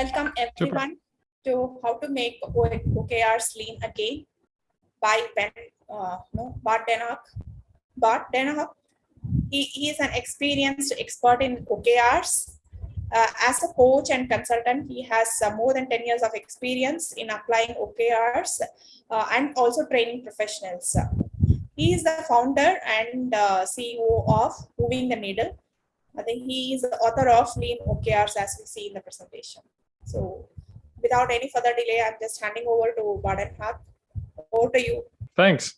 welcome everyone to how to make OKRs lean again by Ben, uh, no, Bart den Haak. Bart den Haak, he, he is an experienced expert in OKRs. Uh, as a coach and consultant, he has uh, more than 10 years of experience in applying OKRs uh, and also training professionals. He is the founder and uh, CEO of Moving the Needle. I think he is the author of Lean OKRs as we see in the presentation. So without any further delay, I'm just handing over to Baden Hart. Over to you. Thanks.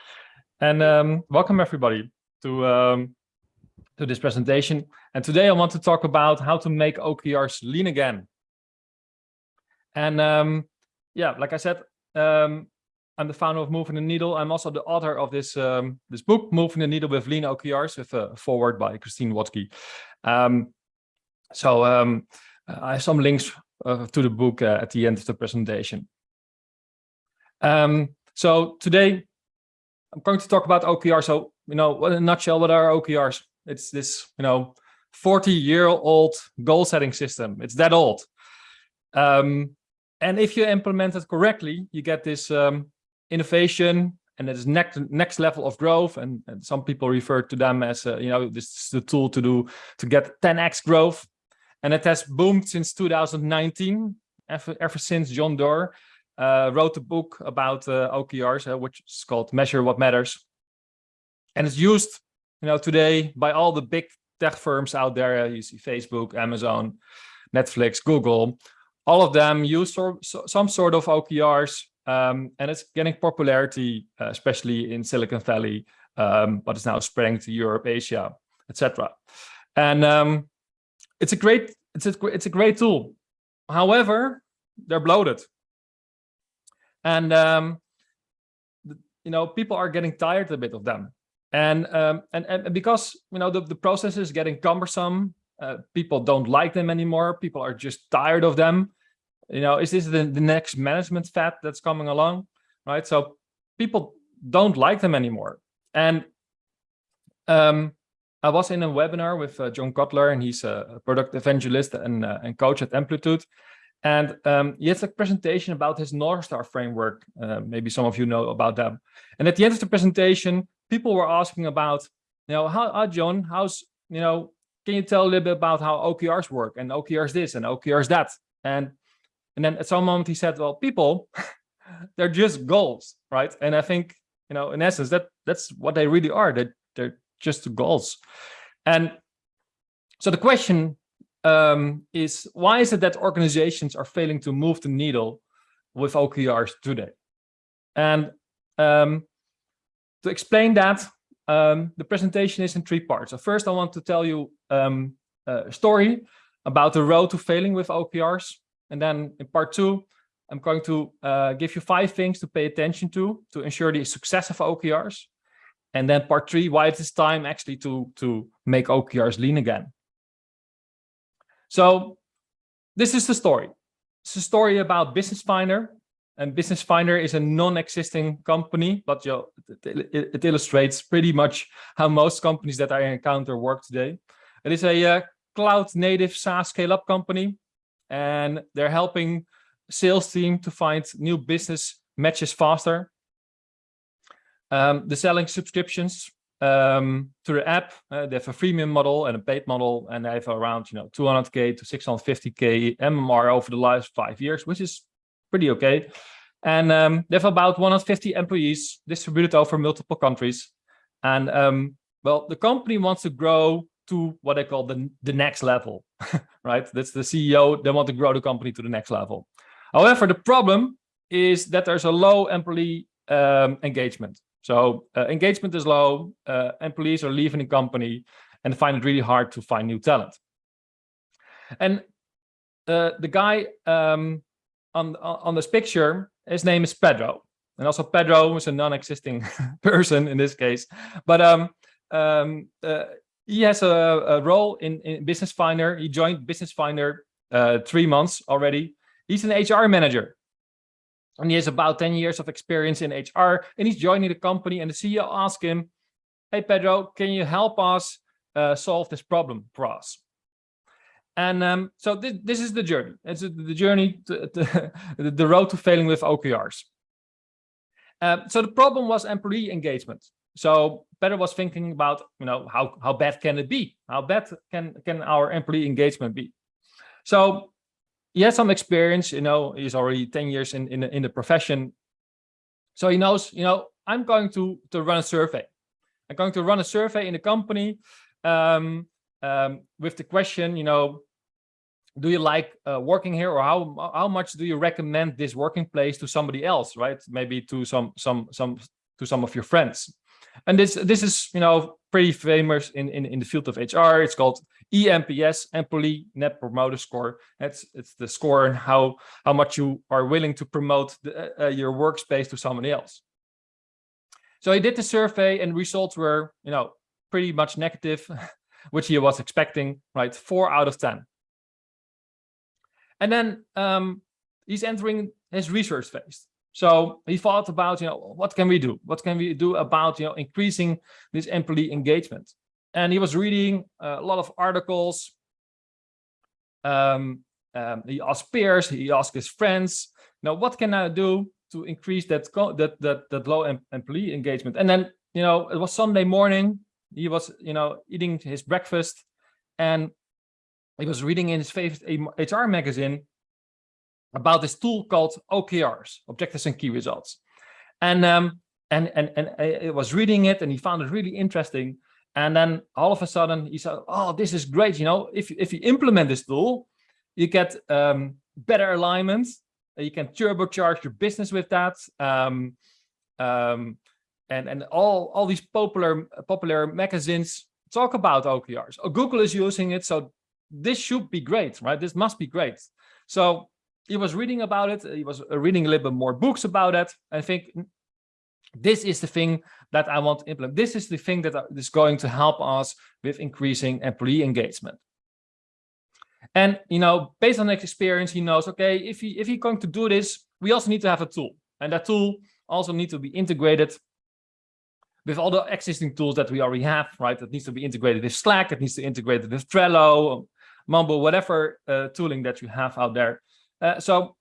and um, welcome everybody to, um, to this presentation. And today I want to talk about how to make OKRs lean again. And um, yeah, like I said, um, I'm the founder of Moving the Needle. I'm also the author of this um, this book, Moving the Needle with Lean OKRs, with a foreword by Christine Wodtke. Um, so um, I have some links uh, to the book uh, at the end of the presentation. Um, so today I'm going to talk about OKR. So, you know, in a nutshell, what are OKRs? It's this, you know, 40 year old goal setting system. It's that old. Um, and if you implement it correctly, you get this um, innovation and it is next next level of growth and, and some people refer to them as uh, you know this is the tool to do to get 10x growth and it has boomed since 2019 ever, ever since john doerr uh, wrote a book about uh, okrs uh, which is called measure what matters and it's used you know today by all the big tech firms out there you see facebook amazon netflix google all of them use some sort of okrs um, and it's getting popularity, uh, especially in Silicon Valley, um, but it's now spreading to Europe, Asia, etc. And um, it's a great it's a it's a great tool. However, they're bloated, and um, you know people are getting tired a bit of them. And um, and and because you know the the process is getting cumbersome, uh, people don't like them anymore. People are just tired of them you know, is this the, the next management fad that's coming along, right? So people don't like them anymore. And um, I was in a webinar with uh, John Cutler, and he's a product evangelist and, uh, and coach at Amplitude. And um, he has a presentation about his North Star framework. Uh, maybe some of you know about them. And at the end of the presentation, people were asking about, you know, how, how John, how's, you know, can you tell a little bit about how OKRs work and OKRs this and OKRs that? And and then at some moment he said, well, people, they're just goals, right? And I think, you know, in essence, that that's what they really are. That they're, they're just the goals. And so the question um, is, why is it that organizations are failing to move the needle with OKRs today? And um, to explain that, um, the presentation is in three parts. So first, I want to tell you um, a story about the road to failing with OKRs. And then in part two, I'm going to uh, give you five things to pay attention to to ensure the success of OKRs. And then part three, why it is time actually to, to make OKRs lean again. So this is the story. It's a story about Business Finder. And Business Finder is a non-existing company, but you know, it, it, it, illustrates pretty much how most companies that I encounter work today. It is a uh, cloud native SaaS scale-up company and they're helping sales team to find new business matches faster. Um, they're selling subscriptions um, to the app. Uh, they have a freemium model and a paid model, and they have around you know 200k to 650k MMR over the last five years, which is pretty okay. And um, they have about 150 employees distributed over multiple countries. And um, well, the company wants to grow to what I call the, the next level, right? That's the CEO, they want to grow the company to the next level. However, the problem is that there's a low employee um, engagement. So uh, engagement is low, uh, employees are leaving the company and find it really hard to find new talent. And uh, the guy um, on, on this picture, his name is Pedro. And also Pedro is a non-existing person in this case. But um, um, uh, he has a, a role in, in, Business Finder. He joined Business Finder uh, three months already. He's an HR manager. And he has about 10 years of experience in HR. And he's joining the company. And the CEO asked him, hey, Pedro, can you help us uh, solve this problem for us? And um, so this, this is the journey. It's the journey, to, to the road to failing with OKRs. Uh, so the problem was employee engagement. So Pedro was thinking about, you know, how, how bad can it be? How bad can, can our employee engagement be? So he has some experience, you know, he's already 10 years in, in, in the profession. So he knows, you know, I'm going to, to run a survey. I'm going to run a survey in the company um, um, with the question, you know, do you like uh, working here or how how much do you recommend this working place to somebody else right maybe to some some some to some of your friends and this this is you know pretty famous in in, in the field of hr it's called eNPS employee net promoter score. It's it's the score and how how much you are willing to promote the, uh, your workspace to somebody else. So he did the survey and results were you know pretty much negative which he was expecting right? Four out of ten. And then um, he's entering his research phase. So he thought about, you know, what can we do? What can we do about, you know, increasing this employee engagement? And he was reading a lot of articles. Um, um, he asked peers, he asked his friends, now what can I do to increase that that that that low employee engagement? And then, you know, it was Sunday morning. He was, you know, eating his breakfast, and he was reading in his favorite HR magazine about this tool called OKRs, Objectives and Key Results. And, um, and, and, and I was reading it and he found it really interesting. And then all of a sudden he said, oh, this is great. You know, if, if you implement this tool, you get um, better alignment. You can turbocharge your business with that. Um, um, and and all, all these popular, popular magazines talk about OKRs. Google is using it, so this should be great, right? This must be great. So he was reading about it. He was uh, reading a little bit more books about it. I think this is the thing that I want to implement. This is the thing that uh, going to help us with increasing employee engagement. And, you know, based on experience, he knows, okay, if he if he's going to do this, we also need to have a tool. And that tool also needs to be integrated with all the existing tools that we already have, right? That needs to be integrated with Slack. It needs to integrate with Trello, Mumble, whatever uh, tooling that you have out there. Uh, so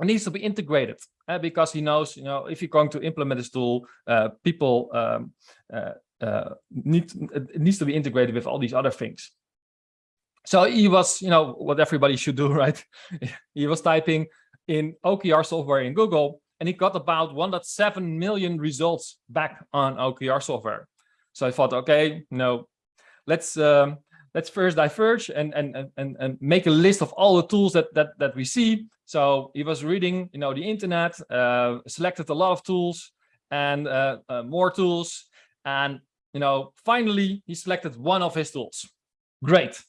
it needs to be integrated uh, because he knows, you know, if you're going to implement this tool, uh, people um, need it needs to be integrated with all these other things. So he was, you know, what everybody should do, right? he was typing in OKR software in Google, and he got about 1.7 million results back on OKR software. So I thought, okay, no, let's um, let's first diverge and, and, and, and make a list of all the tools that, that, that we see. So he was reading, you know, the internet, uh, selected a lot of tools and uh, uh, more tools. And, you know, finally, he selected one of his tools. Great.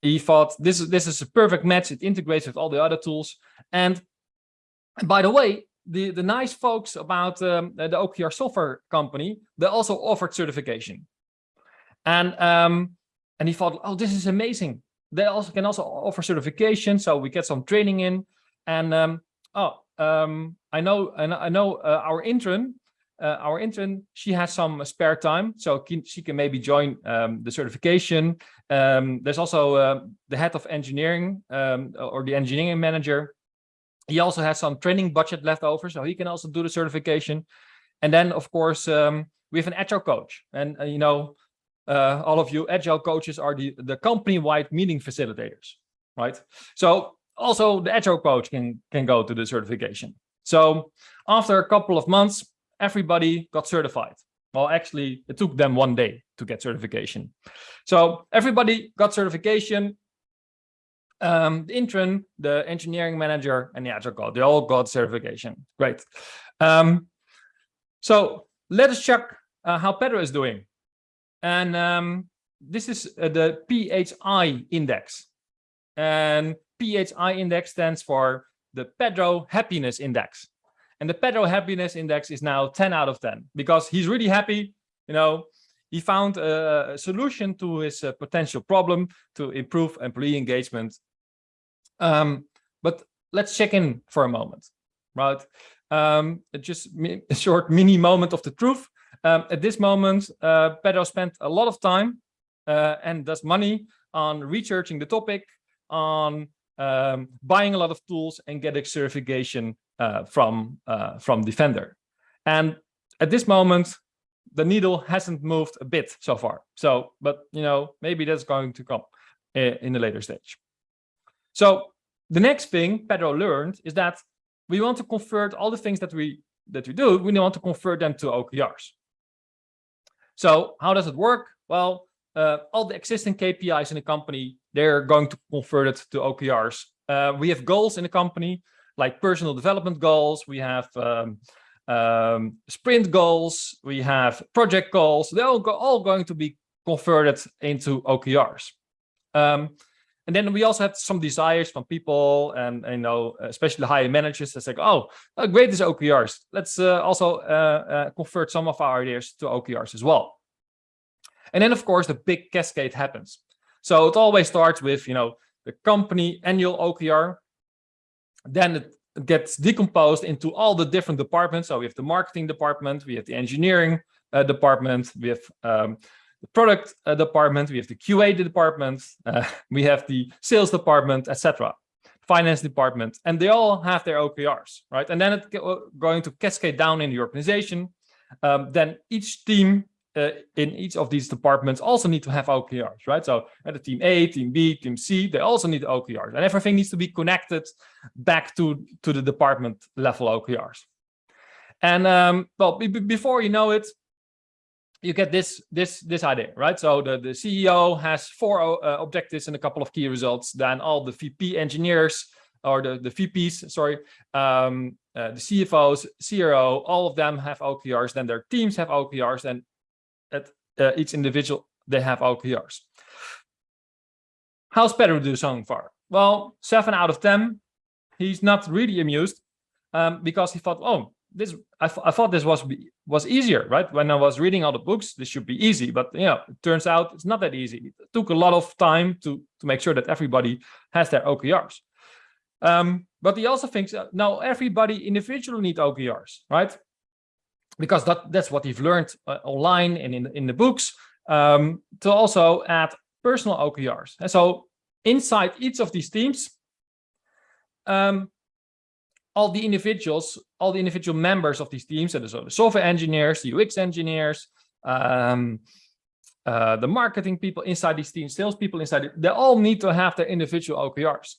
He thought this is, this is a perfect match. It integrates with all the other tools. And, by the way, the, the nice folks about um, the OKR software company, they also offered certification. And um, and he thought, oh, this is amazing. They also can also offer certification, so we get some training in. And um, oh, um, I know, and I know uh, our intern, uh, our intern, she has some spare time, so she can maybe join um, the certification. Um, there's also uh, the head of engineering um, or the engineering manager. He also has some training budget left over, so he can also do the certification. And then, of course, we have an agile coach, and uh, you know, uh, all of you agile coaches are the, the company-wide meeting facilitators, right? So also the agile coach can, can go to the certification. So after a couple of months, everybody got certified. Well, actually, it took them one day to get certification. So everybody got certification. Um, the intern, the engineering manager, and the agile coach, they all got certification. Great. Um, so let us check uh, how Pedro is doing. And um, this is uh, the PHI index. And PHI index stands for the Pedro Happiness Index. And the Pedro Happiness Index is now 10 out of 10 because he's really happy. You know, he found a, solution to his uh, potential problem to improve employee engagement. Um, but let's check in for a moment, right? Um, just a short mini moment of the truth. Um, at this moment, uh, Pedro spent a lot of time uh, and does money on researching the topic, on um, buying a lot of tools and getting certification uh, from, uh, from Defender. And at this moment, the needle hasn't moved a bit so far. So, but you know, maybe that's going to come uh, in a later stage. So the next thing Pedro learned is that we want to convert all the things that we that we do, we want to convert them to OKRs. So how does it work? Well, uh, all the existing KPIs in the company, they're going to convert it to OKRs. Uh, we have goals in the company, like personal development goals. We have um, um, sprint goals. We have project goals. They're all, go all going to be converted into OKRs. Um, and then we also have some desires from people and, and you know, especially higher managers that say, oh, oh great, this OKRs. Let's uh, also uh, uh, convert some of our ideas to OKRs as well. And then, of course, the big cascade happens. So it always starts with, you know, the company annual OKR. Then it gets decomposed into all the different departments. So we have the marketing department, we have the engineering uh, department, we have um, the product uh, department, we have the QA department, uh, we have the sales department, etc. Finance department, and they all have their OKRs, right? And then it's going to cascade down in the organization. Um, then each team uh, in each of these departments also need to have OKRs, right? So at the team A, team B, team C, they also need OKRs and everything needs to be connected back to, to the department level OKRs. And um, well, before you know it, you get this this this idea, right? So the, the CEO has four uh, objectives and a couple of key results. Then all the VP engineers or the, the VPs, sorry, um, uh, the CFOs, CRO, all of them have OKRs. Then their teams have OKRs and at uh, each individual, they have OKRs. How's Pedro do so far? Well, seven out of 10. He's not really amused um, because he thought, oh, this I, I thought this was was easier, right? When I was reading all the books, this should be easy, but you know, it turns out it's not that easy. It took a lot of time to to make sure that everybody has their OKRs. Um, but he also thinks uh, now everybody individually need OKRs, right? because that, that's what you've learned uh, online and in, in the books, um, to also add personal OKRs. And so inside each of these teams, um, all the individuals, all the individual members of these teams, so the software engineers, the UX engineers, um, uh, the marketing people inside these teams, sales people inside, they all need to have their individual OKRs.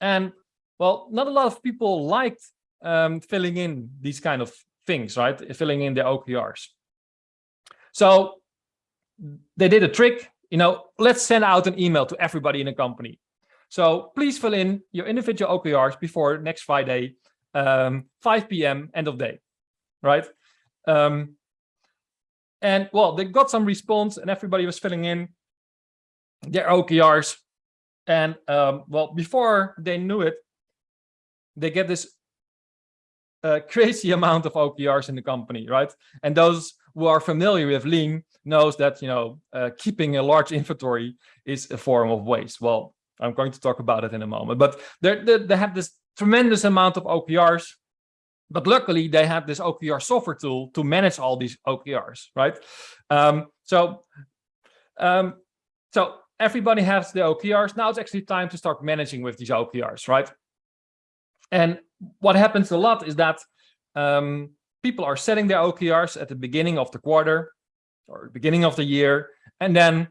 And well, not a lot of people liked um, filling in these kind of things, right? Filling in their OKRs. So they did a trick, you know, let's send out an email to everybody in the company. So please fill in your individual OKRs before next Friday, um, 5 p.m. end of day, right? Um, and well, they got some response and everybody was filling in their OKRs. And um, well, before they knew it, they get this a crazy amount of OKRs in the company, right? And those who are familiar with lean knows that, you know, uh, keeping a large inventory is a form of waste. Well, I'm going to talk about it in a moment, but they they have this tremendous amount of OKRs, but luckily they have this OKR software tool to manage all these OKRs, right? Um, so, um, so everybody has the OKRs. Now it's actually time to start managing with these OKRs, right? And what happens a lot is that um, people are setting their OKRs at the beginning of the quarter or beginning of the year, and then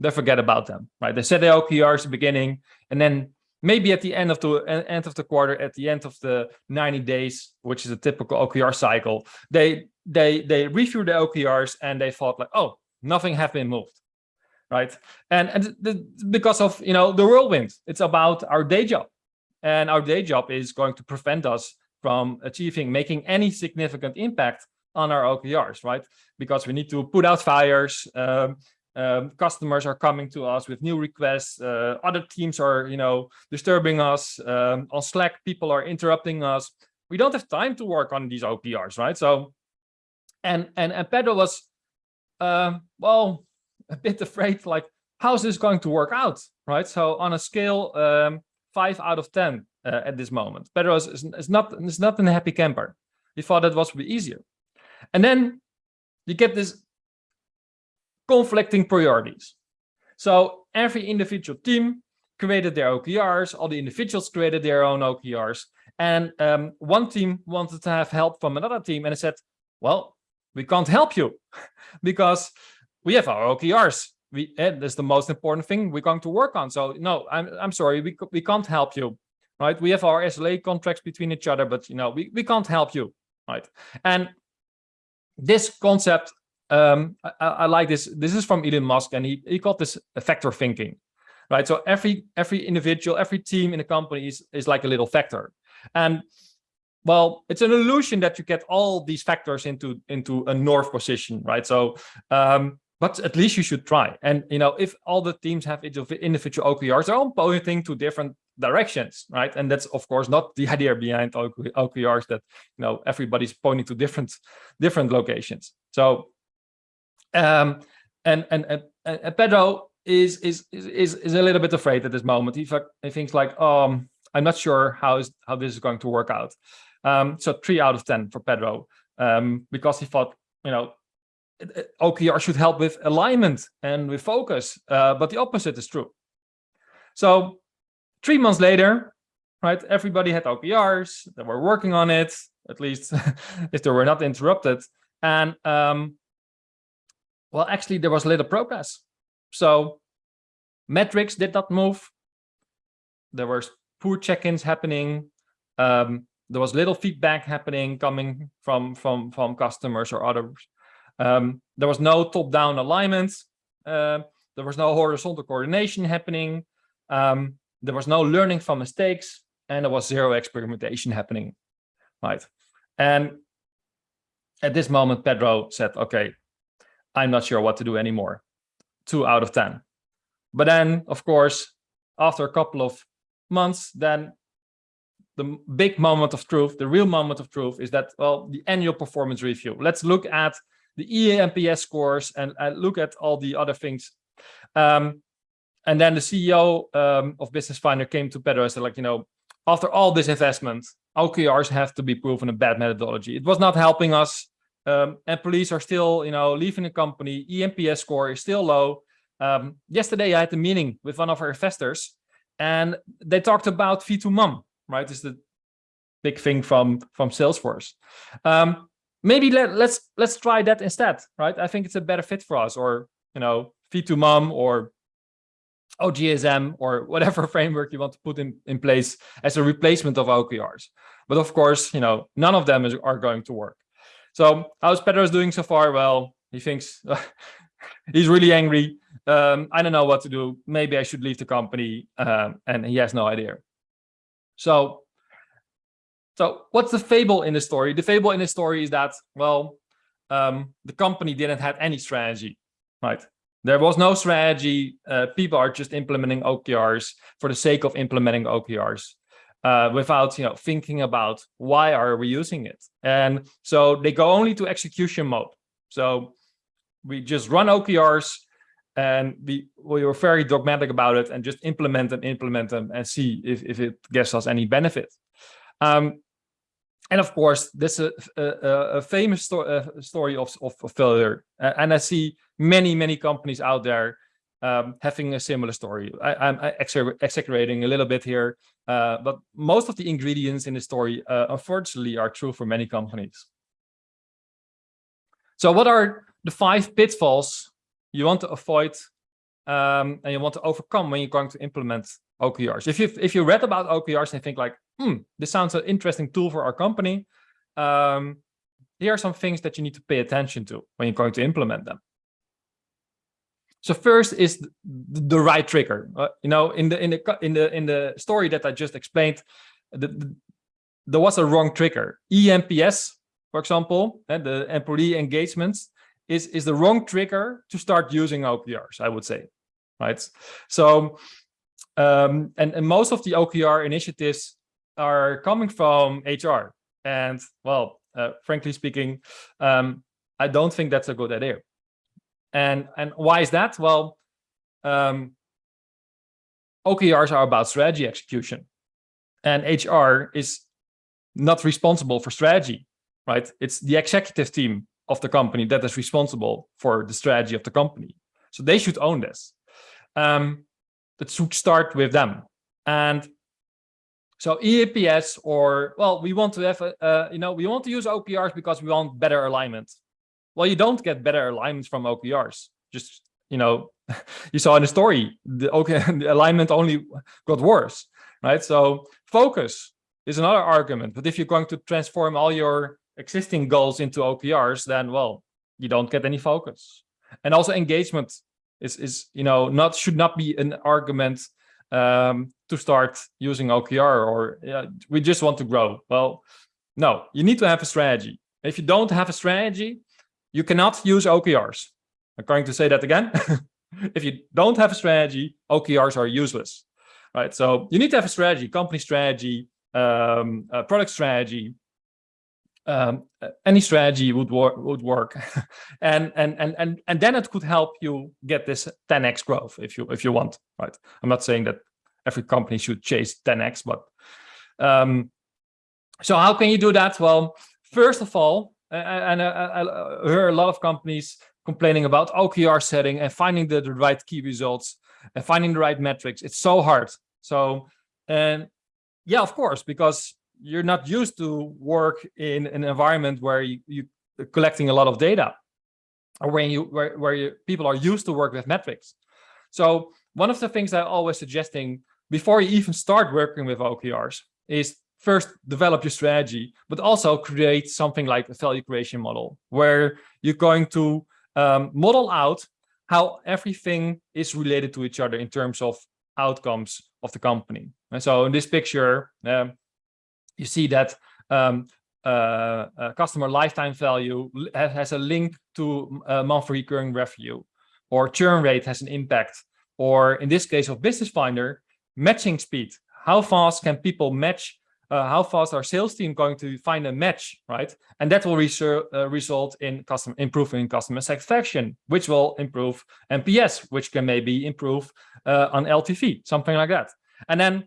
they forget about them, right? They set their OKRs at the beginning, and then maybe at the end of the end of the quarter, at the end of the 90 days, which is a typical OKR cycle, they they they review the OKRs and they thought like, oh, nothing have been moved, right? And and the, because of you know the whirlwind, it's about our day job, and our day job is going to prevent us from achieving, making any significant impact on our OKRs, right? Because we need to put out fires, um, um, customers are coming to us with new requests, uh, other teams are, you know, disturbing us, um, on Slack, people are interrupting us. We don't have time to work on these OKRs, right? So, and, and, and Pedro was, uh, well, a bit afraid, like, how's this going to work out, right? So on a scale, um, five out of 10 uh, at this moment. Pedro is, is, not, is not a happy camper. He thought that was be easier. And then you get this conflicting priorities. So every individual team created their OKRs, all the individuals created their own OKRs. And um, one team wanted to have help from another team and it said, well, we can't help you because we have our OKRs. We, eh, that's the most important thing we're going to work on. So no, I'm, I'm sorry, we, we can't help you, right? We have our SLA contracts between each other, but you know, we, we can't help you, right? And this concept, um, I, I like this. This is from Elon Musk, and he, he called this vector thinking, right? So every every individual, every team in a company is, is like a little vector. And well, it's an illusion that you get all these vectors into into a north position, right? So, um, but at least you should try. And you know, if all the teams have individual OKRs, they're all pointing to different directions, right? And that's of course not the idea behind OKRs that you know everybody's pointing to different different locations. So, um, and and and, and Pedro is is is is a little bit afraid at this moment. He, he thinks like, um, I'm not sure how is how this is going to work out. Um, so three out of 10 for Pedro, um, because he thought, you know, OKR should help with alignment and with focus, uh, but the opposite is true. So three months later, right, everybody had OKRs, they were working on it, at least if they were not interrupted. And um, well, actually, there was little progress. So metrics did not move. There were poor check-ins happening. Um, there was little feedback happening coming from from from customers or others. Um, there was no top-down alignment. Uh, there was no horizontal coordination happening. Um, there was no learning from mistakes, and there was zero experimentation happening, right? And at this moment, Pedro said, "Okay, I'm not sure what to do anymore." Two out of ten. But then, of course, after a couple of months, then the big moment of truth, the real moment of truth is that, well, the annual performance review. Let's look at the eNPS scores and uh, look at all the other things. Um, and then the CEO um, of Business Finder came to Pedro and said, like, you know, after all this investment, OKRs have to be proven a bad methodology. It was not helping us. Um, employees are still, you know, leaving the company. eNPS score is still low. Um, yesterday, I had a meeting with one of our investors, and they talked about V2MOM right? Is the big thing from from Salesforce. Um, maybe let, let's let's try that instead, right? I think it's a better fit for us, or you know, V2MOM or OGSM or whatever framework you want to put in in place as a replacement of OKRs. But of course, you know, none of them is, are going to work. So how's Pedro's doing so far? Well, he thinks he's really angry. Um, I don't know what to do. Maybe I should leave the company. Um, and he has no idea. So, so what's the fable in the story? The fable in the story is that, well, um, the company didn't have any strategy, right? There was no strategy. Uh, people are just implementing OKRs for the sake of implementing OKRs uh, without, you know, thinking about why are we using it? And so they go only to execution mode. So we just run OKRs and we we were very dogmatic about it and just implement them, implement them, and see if if it gives us any benefit. Um, and of course, this is a, a, a famous sto story of, of, failure, and I see many many companies out there um, having a similar story. I, am exaggerating a little bit here, uh, but most of the ingredients in the story, uh, unfortunately, are true for many companies. So what are the five pitfalls you want to avoid um, and you want to overcome when you're going to implement OKRs. If you if you read about OKRs and think like, hmm, this sounds an interesting tool for our company, um, here are some things that you need to pay attention to when you're going to implement them. So first is the, the right trigger. Uh, you know, in the in the in the in the story that I just explained, the, the, there was a wrong trigger. eNPS, for example, and the employee engagements is, is the wrong trigger to start using OKRs, I would say, right? So, um, and, and most of the OKR initiatives are coming from HR. And well, uh, frankly speaking, um, I don't think that's a good idea. And, and why is that? Well, um, OKRs are about strategy execution and HR is not responsible for strategy, right? It's the executive team of the company that is responsible for the strategy of the company. So they should own this. um, that should start with them. And so eNPS or, well, we want to have, a, uh, you know, we want to use OKRs because we want better alignment. Well, you don't get better alignments from OKRs. Just, you know, you saw in the story, the, okay, the alignment only got worse, right? So focus is another argument. But if you're going to transform all your existing goals into OKRs, then, well, you don't get any focus. And also engagement is, is you know, not should not be an argument um, to start using OKR or yeah, we just want to grow. Well, no, you need to have a strategy. If you don't have a strategy, you cannot use OKRs. I'm going to say that again. if you don't have a strategy, OKRs are useless, right? So you need to have a strategy, company strategy, um, product strategy, um, any strategy would work would work and and and and and then it could help you get this 10x growth if you if you want right i'm not saying that every company should chase 10x but um so how can you do that well first of all and I, I, I hear a lot of companies complaining about okr setting and finding the, the right key results and finding the right metrics. It's so hard. So and yeah of course because you're not used to work in an environment where you, you collecting a lot of data or when you where, where you, people are used to work with metrics. So one of the things i'm always suggesting before you even start working with okrs is first develop your strategy but also create something like a value creation model where you're going to um, model out how everything is related to each other in terms of outcomes of the company and so in this picture um, you see that um, uh, uh, customer lifetime value has a link to uh, monthly recurring revenue, or churn rate has an impact, or in this case of Business Finder, matching speed. How fast can people match? Uh, how fast our sales team going to find a match, right? And that will uh, result in customer improving customer satisfaction, which will improve NPS, which can maybe improve uh, on LTV, something like that. And then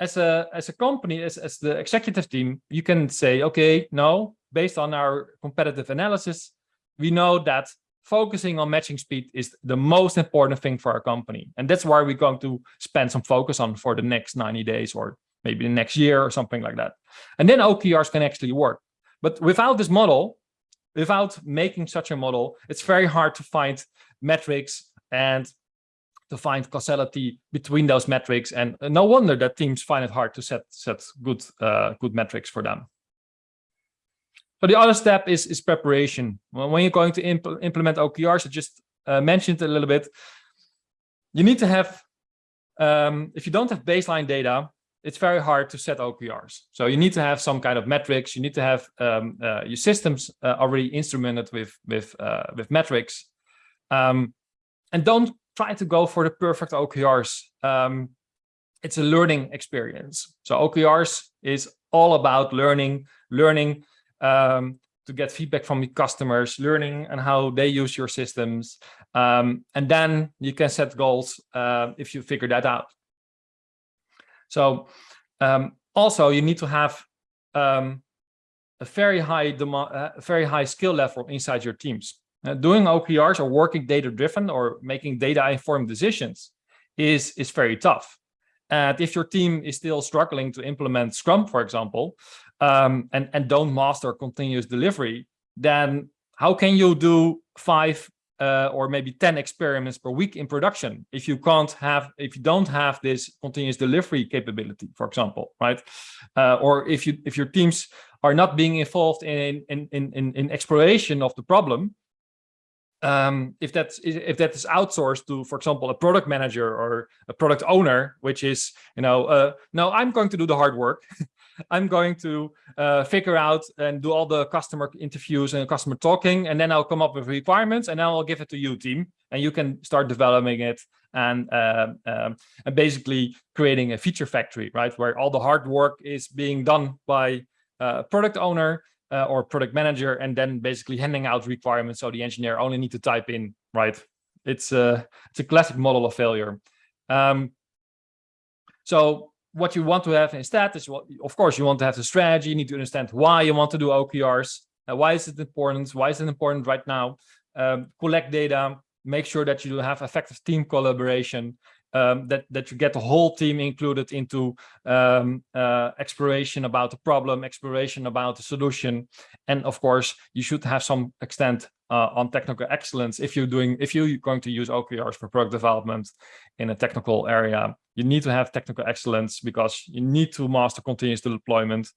as a as a company, as, as the executive team, you can say, okay, no, based on our competitive analysis, we know that focusing on matching speed is the most important thing for our company. And that's why we're going to spend some focus on for the next 90 days or maybe the next year or something like that. And then OKRs can actually work. But without this model, without making such a model, it's very hard to find metrics and to find causality between those metrics. And no wonder that teams find it hard to set, set good, uh, good metrics for them. But the other step is, is preparation. When you're going to impl implement OKRs, I just uh, mentioned a little bit, you need to have, um, if you don't have baseline data, it's very hard to set OKRs. So you need to have some kind of metrics. You need to have um, uh, your systems uh, already instrumented with with uh, with metrics, um, and don't try to go for the perfect OKRs. Um, it's a learning experience. So OKRs is all about learning, learning um, to get feedback from your customers, learning and how they use your systems. Um, and then you can set goals uh, if you figure that out. So um, also you need to have um, a very high demand, uh, very high skill level inside your teams. Uh, doing OKRs or working data driven or making data informed decisions is, is very tough. And if your team is still struggling to implement Scrum, for example, um, and, and don't master continuous delivery, then how can you do five uh, or maybe 10 experiments per week in production if you can't have if you don't have this continuous delivery capability for example right uh, or if you if your teams are not being involved in in in in, exploration of the problem um, if that's if that is outsourced to, for example, a product manager or a product owner, which is, you know, uh, no, I'm going to do the hard work. I'm going to uh, figure out and do all the customer interviews and customer talking, and then I'll come up with requirements, and then I'll give it to you, team, and you can start developing it and uh, um, and basically creating a feature factory, right, where all the hard work is being done by uh, product owner, uh, or product manager and then basically handing out requirements so the engineer only need to type in right? It's a it's a classic model of failure. Um, so what you want to have instead is what of course you want to have the strategy you need to understand why you want to do okrs uh, why is it important why is it important right now um, collect data make sure that you have effective team collaboration, um, that, that you get the whole team included into um, uh, exploration about the problem, exploration about the solution. And of course, you should have some extent uh, on technical excellence. If you're doing, if you're going to use OKRs for product development in a technical area, you need to have technical excellence because you need to master continuous deployment.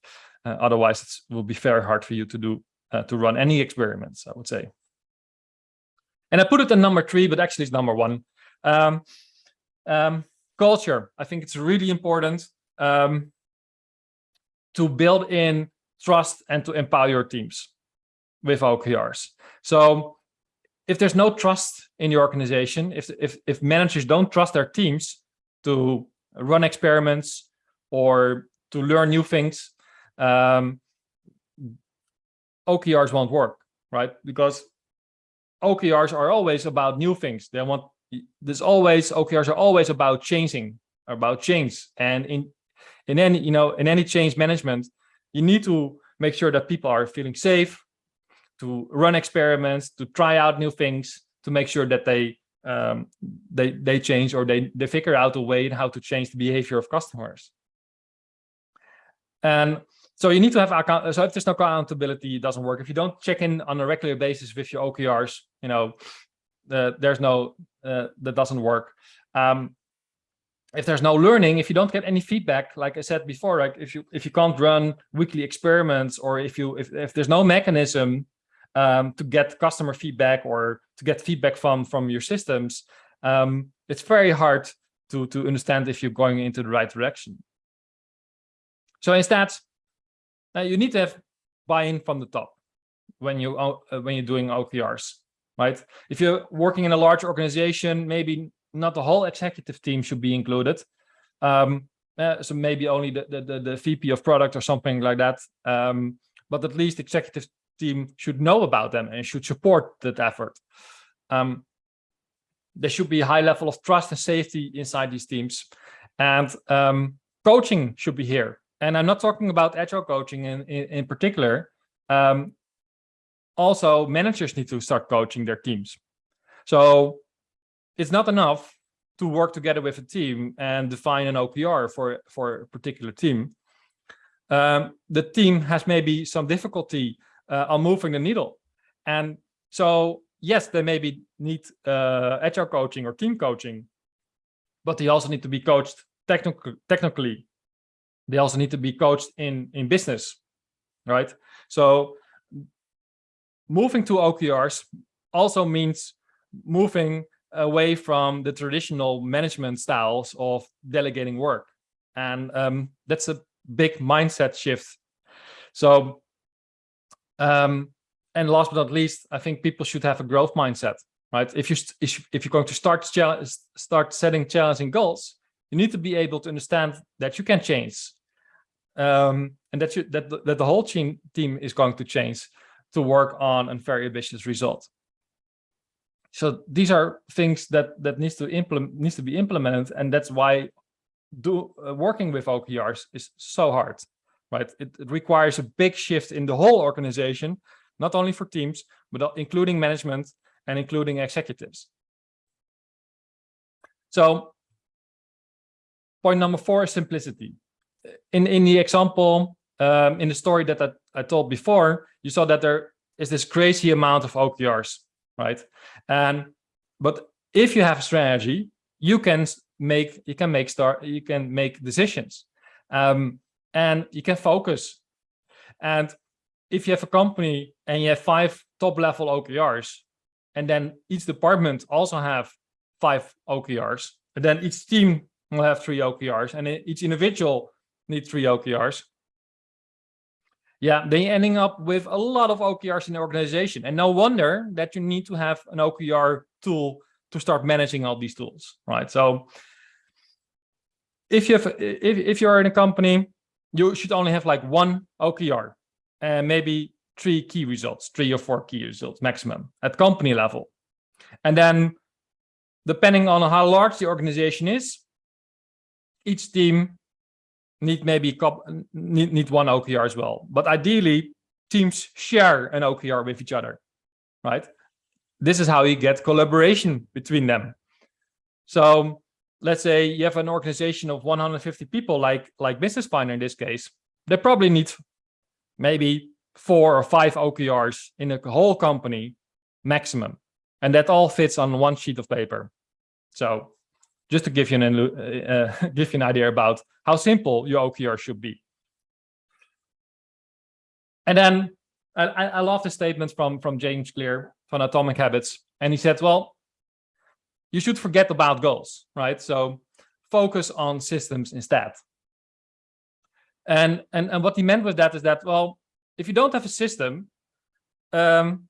Uh, otherwise, it will be very hard for you to do uh, to run any experiments, I would say. And I put it in number three, but actually it's number one. Um, um, culture, I think it's really important um, to build in trust and to empower your teams with OKRs. So if there's no trust in your organization, if, if, if managers don't trust their teams to run experiments or to learn new things, um, OKRs won't work, right? Because OKRs are always about new things. They want there's always OKRs are always about changing, about change. And in in any you know in any change management, you need to make sure that people are feeling safe, to run experiments, to try out new things, to make sure that they um, they they change or they they figure out a way how to change the behavior of customers. And so you need to have account. So if there's no accountability, it doesn't work. If you don't check in on a regular basis with your OKRs, you know, uh, there's no uh, that doesn't work. Um, if there's no learning, if you don't get any feedback, like I said before, like if you if you can't run weekly experiments or if you if if there's no mechanism um, to get customer feedback or to get feedback from from your systems, um, it's very hard to to understand if you're going into the right direction. So instead, now you need to have buy-in from the top when you uh, when you're doing OKRs, right? If you're working in a large organization, maybe not the whole executive team should be included. Um, uh, so maybe only the, the, the VP of product or something like that. Um, but at least executive team should know about them and should support that effort. Um, there should be a high level of trust and safety inside these teams. And um, coaching should be here and I'm not talking about agile coaching in, in, in particular. Um, also, managers need to start coaching their teams. So it's not enough to work together with a team and define an OKR for, for a particular team. Um, the team has maybe some difficulty uh, on moving the needle. And so, yes, they maybe need uh, agile coaching or team coaching, but they also need to be coached technical, technically. They also need to be coached in in business right? So moving to okrs also means moving away from the traditional management styles of delegating work. And um, that's a big mindset shift. So um, and last but not least i think people should have a growth mindset right? If you if you're going to start start setting challenging goals you need to be able to understand that you can change. Um, and that, you, that, that the whole team, team is going to change to work on a very ambitious result. So these are things that that needs to implement needs to be implemented, and that's why do uh, working with OKRs is so hard, right? It, it, requires a big shift in the whole organization, not only for teams, but including management and including executives. So point number four is simplicity in in the example um, in the story that I, I told before, you saw that there is this crazy amount of OKRs, right? And but if you have a strategy, you can make you can make start you can make decisions, um, and you can focus. And if you have a company and you have five top level OKRs, and then each department also have five OKRs, and then each team will have three OKRs, and each individual need three OKRs. Yeah, then you're ending up with a lot of OKRs in the organization. And no wonder that you need to have an OKR tool to start managing all these tools, right? So if you have, if, if you're in a company, you should only have like one OKR and maybe three key results, three or four key results maximum at company level. And then depending on how large the organization is, each team need maybe need, need one OKR as well. But ideally, teams share an OKR with each other, right? this is how you get collaboration between them. So let's say you have an organization of 150 people like like business finder in this case they probably need maybe four or five OKRs in a whole company maximum. And that all fits on one sheet of paper. So just to give you an uh, give you an idea about how simple your OKR should be. And then I, I love the statement from from James Clear from atomic habits. And he said well you should forget about goals, right? So focus on systems instead. And, and, and what he meant with that is that, well, if you don't have a system, um,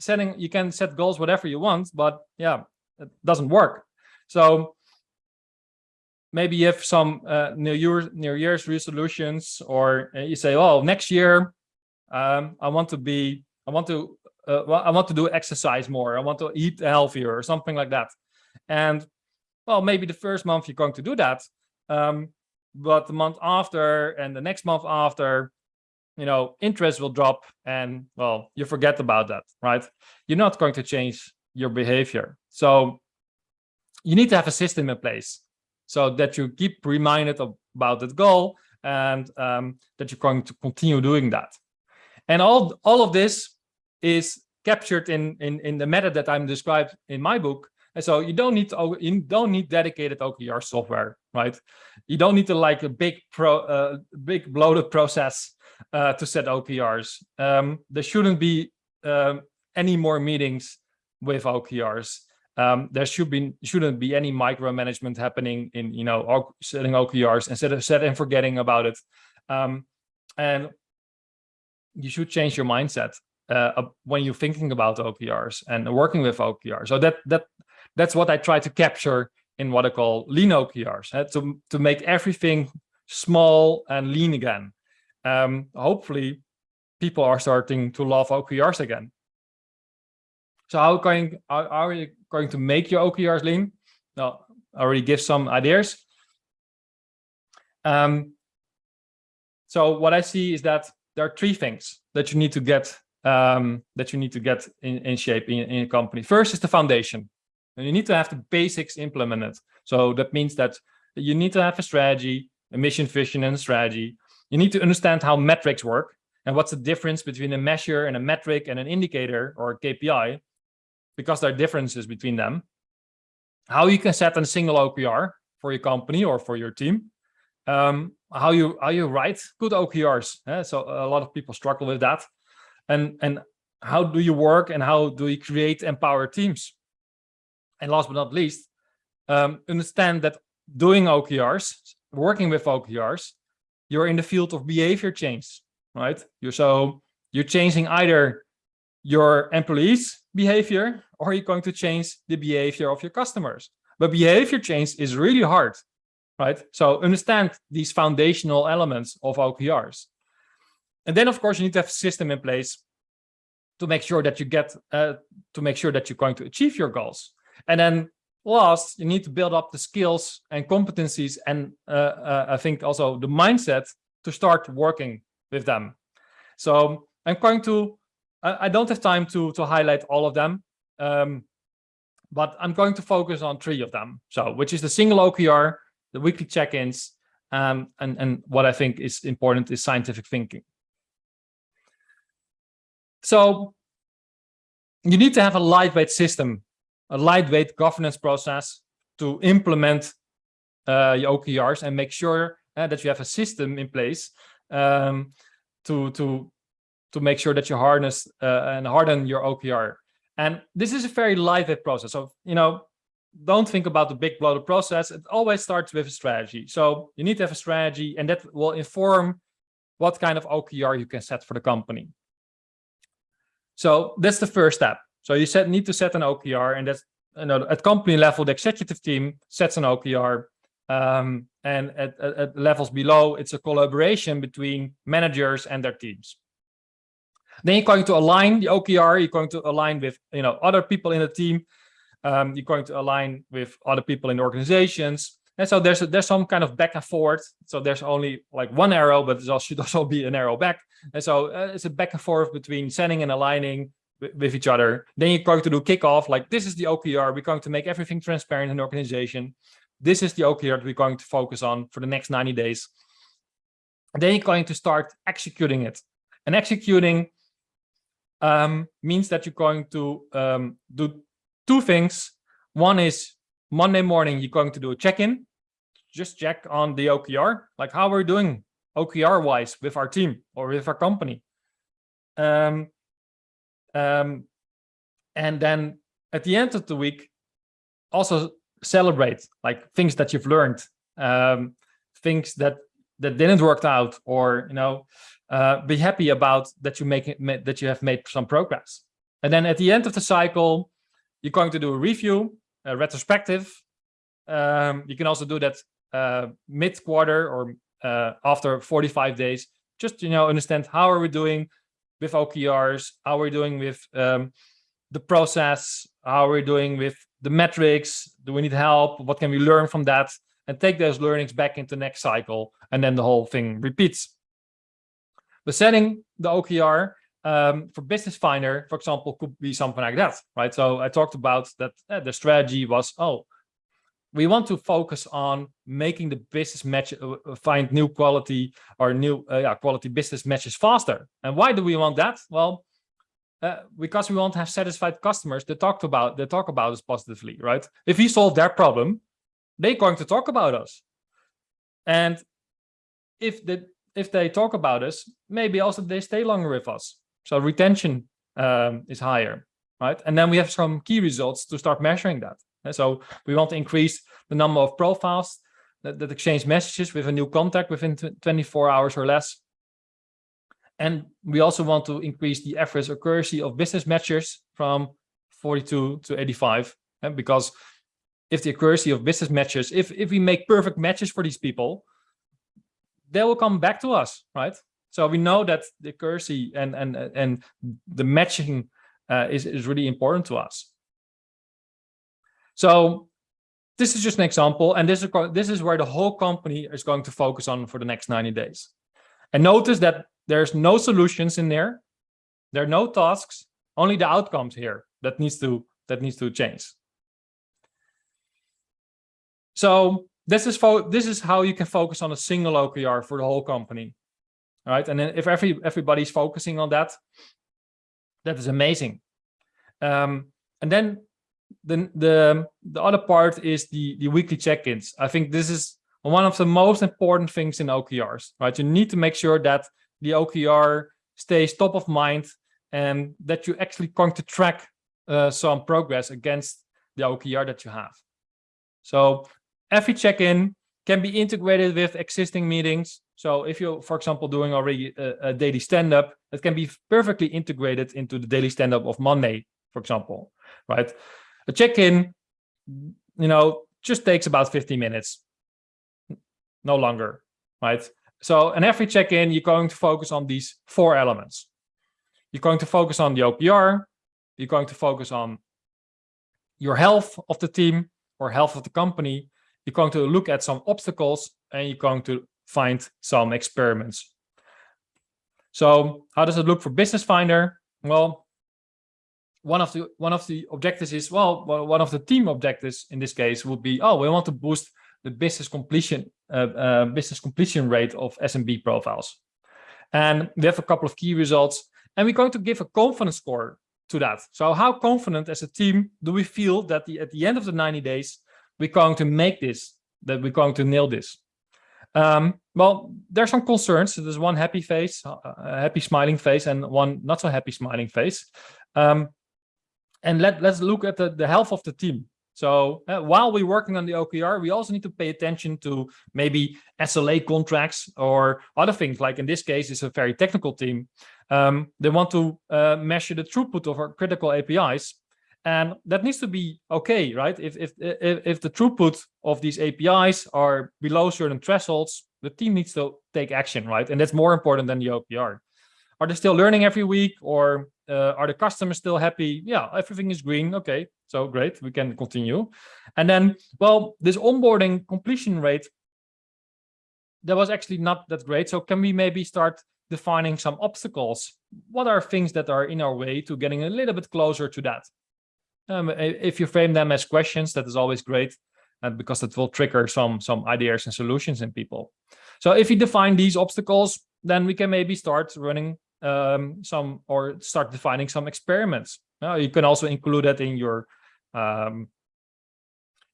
setting, you can set goals whatever you want, but yeah, it doesn't work. So maybe you have some uh, New, Year, New Year's resolutions, or uh, you say, oh, next year, um, I want to be, I want to uh, well, I want to do exercise more. I want to eat healthier or something like that. And well, maybe the first month you're going to do that. Um, but the month after and the next month after, you know, interest will drop and well, you forget about that, right? You're not going to change your behavior. So you need to have a system in place so that you keep reminded of, about that goal and um, that you're going to continue doing that. And all, all of this is captured in, in, in the method that I'm described in my book. And so you don't need to, you don't need dedicated OKR software, right? You don't need to like a big pro, uh, big bloated process uh, to set OKRs. Um, there shouldn't be um, any more meetings with OKRs. Um, there should be shouldn't be any micromanagement happening in you know setting OKRs instead of set and forgetting about it. Um, and you should change your mindset uh, when you're thinking about OKRs and working with OKRs. So that that that's what I try to capture in what I call lean OKRs, uh, to to make everything small and lean again. Um, hopefully, people are starting to love OKRs again. So how going how, are you going to make your OKRs lean? Well, I already give some ideas. Um, so what I see is that there are three things that you need to get um, that you need to get in, in shape in, in a company. First is the foundation. And you need to have the basics implemented. So that means that you need to have a strategy, a mission, vision, and a strategy. You need to understand how metrics work and what's the difference between a measure and a metric and an indicator or a KPI, because there are differences between them. How you can set a single OKR for your company or for your team. Um, how you how you write good OKRs. Eh? So a lot of people struggle with that and and how do you work and how do you create empower teams? And last but not least um, understand that doing OKRs working with OKRs you're in the field of behavior change right? You're so you're changing either your employees behavior or you're going to change the behavior of your customers. But behavior change is really hard right? So understand these foundational elements of OKRs and then, of course, you need to have a system in place to make sure that you get, uh, to make sure that you're going to achieve your goals. And then last, you need to build up the skills and competencies and uh, uh, I think also the mindset to start working with them. So I'm going to, I, I don't have time to, to highlight all of them, um, but I'm going to focus on three of them. So which is the single OKR, the weekly check-ins, um, and, and what I think is important is scientific thinking. So you need to have a lightweight system, a lightweight governance process to implement uh, your OKRs and make sure uh, that you have a system in place um, to to to make sure that you harness uh, and harden your OKR. And this is a very lightweight process. So you know, don't think about the big bloated process. It always starts with a strategy. So you need to have a strategy, and that will inform what kind of OKR you can set for the company. So that's the first step. So you set, need to set an OKR and that's you know, at company level, the executive team sets an OKR. Um, and at, at, at, levels below, it's a collaboration between managers and their teams. Then you're going to align the OKR, you're going to align with you know other people in the team, um, you're going to align with other people in organizations. And so there's a, there's some kind of back and forth. So there's only like one arrow, but there should also be an arrow back. And so uh, it's a back and forth between setting and aligning with, each other. Then you're going to do kickoff, like this is the OKR. We're going to make everything transparent in the organization. This is the OKR that we're going to focus on for the next 90 days. Then you're going to start executing it. And executing um, means that you're going to um, do two things. One is Monday morning, you're going to do a check-in, just check on the OKR, like how we're doing OKR wise with our team or with our company. Um, um, and then at the end of the week, also celebrate like things that you've learned, um, things that that didn't work out, or you know, uh, be happy about that you make it that you have made some progress. And then at the end of the cycle, you're going to do a review, a retrospective. Um, you can also do that uh, mid-quarter or uh, after 45 days, just you know understand how are we doing with OKRs, how are we're doing with um, the process, how are we're doing with the metrics, do we need help, what can we learn from that, and take those learnings back into next cycle, and then the whole thing repeats. But setting the OKR um, for Business Finder, for example, could be something like that, right? So I talked about that uh, the strategy was, oh, we want to focus on making the business match uh, uh, find new quality or new uh, yeah, quality business matches faster. And why do we want that? Well uh, because we want to have satisfied customers that talk about that talk about us positively right? If we solve their problem they're going to talk about us. And if the if they talk about us maybe also they stay longer with us. So retention um, is higher right? And then we have some key results to start measuring that so we want to increase the number of profiles that, that exchange messages with a new contact within 24 hours or less. And we also want to increase the average accuracy of business matches from 42 to 85. And because if the accuracy of business matches, if, if we make perfect matches for these people, they will come back to us, right? So we know that the accuracy and, and, and the matching uh, is, is really important to us. So this is just an example, and this is, this is where the whole company is going to focus on for the next 90 days. And notice that there's no solutions in there. There are no tasks, only the outcomes here that needs to that needs to change. So this is this is how you can focus on a single OKR for the whole company. All right, and then if every everybody's focusing on that, that is amazing. Um, and then the the the other part is the the weekly check-ins. I think this is one of the most important things in OKRs, right? You need to make sure that the OKR stays top of mind and that you're actually going to track uh, some progress against the OKR that you have. So every check-in can be integrated with existing meetings. So if you're, for example, doing already a, a daily stand-up, it can be perfectly integrated into the daily stand-up of Monday, for example, right? A check-in, you know, just takes about 15 minutes, no longer, right? So, and every check-in, you're going to focus on these four elements. You're going to focus on the OKR, you're going to focus on your health of the team or health of the company, you're going to look at some obstacles, and you're going to find some experiments. So how does it look for Business Finder? Well, one of the one of the objectives is well one of the team objectives in this case would be oh we want to boost the business completion uh, uh, business completion rate of SMB profiles. And we have a couple of key results and we're going to give a confidence score to that. So how confident as a team do we feel that the, at the end of the 90 days we're going to make this that we're going to nail this? Um, well there's some concerns. There's one happy face a happy smiling face and one not so happy smiling face. Um, and let, let's look at the, the health of the team. So uh, while we're working on the OKR, we also need to pay attention to maybe SLA contracts or other things. Like in this case, it's a very technical team. Um, they want to uh, measure the throughput of our critical APIs. And that needs to be okay, right? If, if, if, if the throughput of these APIs are below certain thresholds, the team needs to take action, right? And that's more important than the OKR. Are they still learning every week or uh, are the customers still happy? Yeah, everything is green. Okay, so great, we can continue. And then, well, this onboarding completion rate, that was actually not that great. So can we maybe start defining some obstacles what are things that are in our way to getting a little bit closer to that? Um, if you frame them as questions, that is always great, and because that will trigger some some ideas and solutions in people. So if you define these obstacles, then we can maybe start running um, some or start defining some experiments. Uh, you can also include that in your um,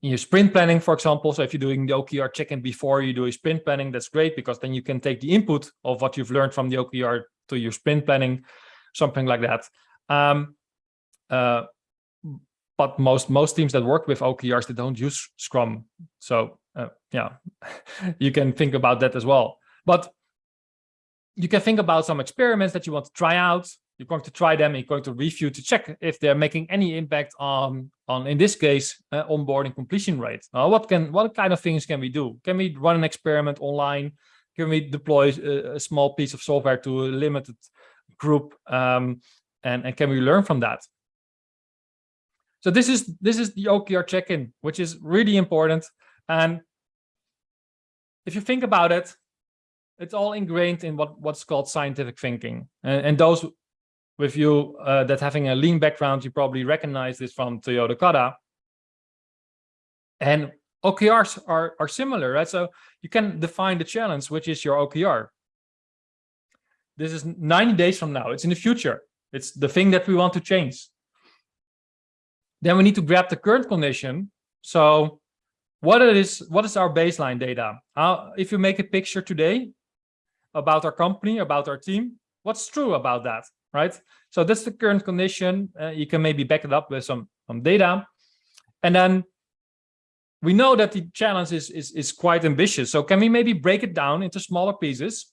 in your sprint planning, for example. So if you're doing the OKR check-in before you do a sprint planning, that's great because then you can take the input of what you've learned from the OKR to your sprint planning, something like that. Um, uh, but most most teams that work with OKRs they don't use Scrum, so uh, yeah, you can think about that as well. But you can think about some experiments that you want to try out. You're going to try them. You're going to review to check if they're making any impact on on in this case uh, onboarding completion rate. Uh, what can what kind of things can we do? Can we run an experiment online? Can we deploy a, a small piece of software to a limited group? Um, and, and can we learn from that? So this is this is the OKR check-in, which is really important. And if you think about it, it's all ingrained in what what's called scientific thinking. And, and those with you uh, that having a lean background, you probably recognize this from Toyota Kata. And OKRs are, are similar, right? So you can define the challenge, which is your OKR. This is 90 days from now. It's in the future. It's the thing that we want to change. Then we need to grab the current condition. So what is what is our baseline data? How, if you make a picture today about our company, about our team, what's true about that, right? So that's the current condition. Uh, you can maybe back it up with some, some data. And then we know that the challenge is, is, is quite ambitious. So can we maybe break it down into smaller pieces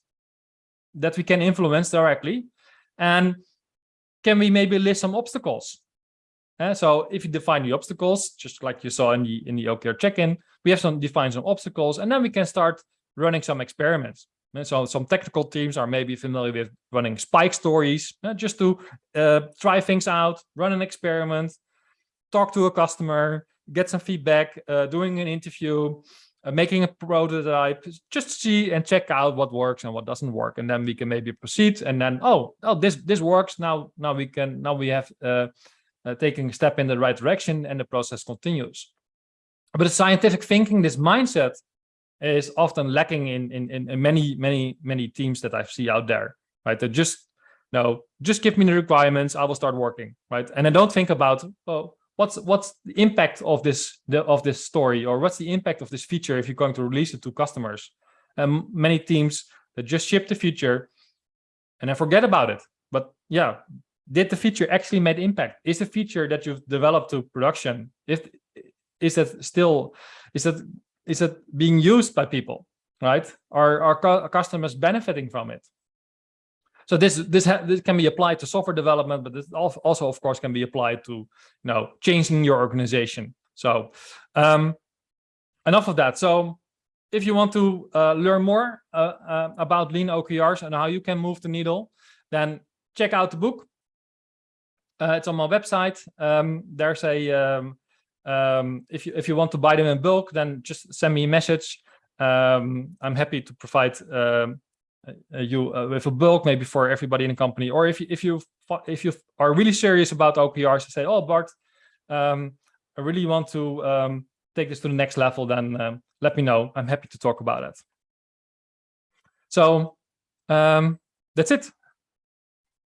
that we can influence directly? And can we maybe list some obstacles? Uh, so if you define the obstacles, just like you saw in the in the OKR check-in, we have some define some obstacles, and then we can start running some experiments. And so some technical teams are maybe familiar with running spike stories, uh, just to uh, try things out, run an experiment, talk to a customer, get some feedback, uh, doing an interview, uh, making a prototype, just see and check out what works and what doesn't work, and then we can maybe proceed. And then oh oh this this works now now we can now we have taking a step in the right direction and the process continues. But the scientific thinking, this mindset is often lacking in, in, in many, many, many teams that I see out there, right? That just, no, just give me the requirements, I will start working, right? And I don't think about, well, what's what's the impact of this the, of this story or what's the impact of this feature if you're going to release it to customers and many teams that just ship the feature and then forget about it but yeah did the feature actually made impact? Is the feature that you've developed to production, if is it still, is it is it being used by people, right? Are are customers benefiting from it? So this this, this can be applied to software development, but this also, of course, can be applied to you know changing your organization. So um, enough of that. So if you want to uh, learn more uh, uh, about lean OKRs and how you can move the needle, then check out the book. Uh, it's on my website. Um, there's a um, um, if you if you want to buy them in bulk, then just send me a message. Um, I'm happy to provide um, you uh, with a bulk, maybe for everybody in the company. Or if you if you if you are really serious about OKRs and say, "Oh, Bart, um, I really want to take this to the next level," then let me know. I'm happy to talk about it. So that's it.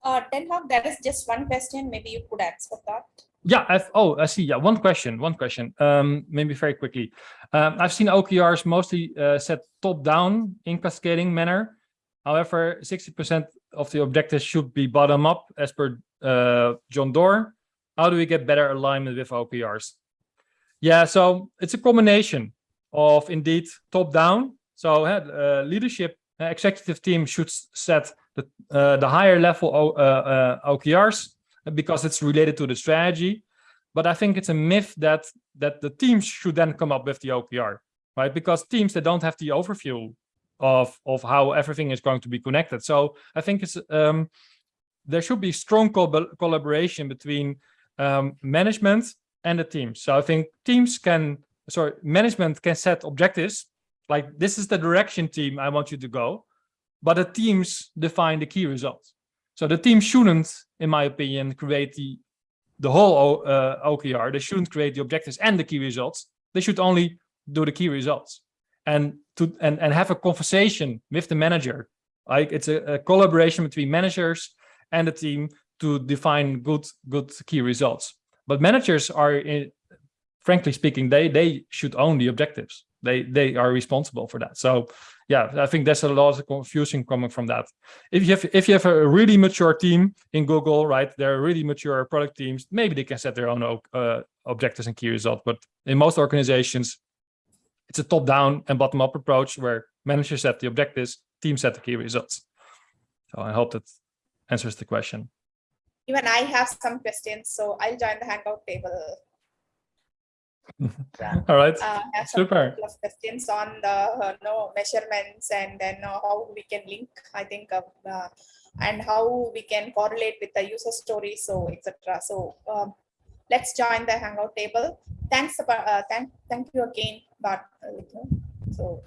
Uh, Haak, there is just one question. Maybe you could answer that. Yeah. I've, oh, I see. Yeah. One question. One question. Um, maybe very quickly. Um, I've seen OKRs mostly uh, set top down in cascading manner. However, 60% of the objectives should be bottom up as per uh, John Doerr. How do we get better alignment with OKRs? Yeah, so it's a combination of indeed top down. So uh, leadership uh, executive team should set the, uh, the higher level uh, OKRs because it's related to the strategy. But I think it's a myth that that the teams should then come up with the OKR, right? Because teams that don't have the overview of of how everything is going to be connected. So I think it's um, there should be strong co collaboration between um, management and the teams. So I think teams can, sorry, management can set objectives like this is the direction team I want you to go, but the teams define the key results. So So the team shouldn't, in my opinion, create the the whole uh, OKR. They shouldn't create the objectives and the key results. They should only do the key results and to and and have a conversation with the manager. Like it's a, a collaboration between managers and the team to define good good key results. But managers are, in, frankly speaking, they they should own the objectives. They they are responsible for that. So yeah, I think there's a lot of confusion coming from that. If you have if you have a really mature team in Google, right, they're really mature product teams, maybe they can set their own uh, objectives and key results. But in most organizations, it's a top-down and bottom-up approach where managers set the objectives, teams set the key results. So I hope that answers the question. Even I have some questions, so I'll join the Hangout table. Yeah. All right, Uh, I have super. couple of questions on the uh, no measurements and then uh, how we can link. I think of uh, and how we can correlate with the user story, so etc. So um, let's join the Hangout table. Thanks, uh, thank thank you again, but uh, so.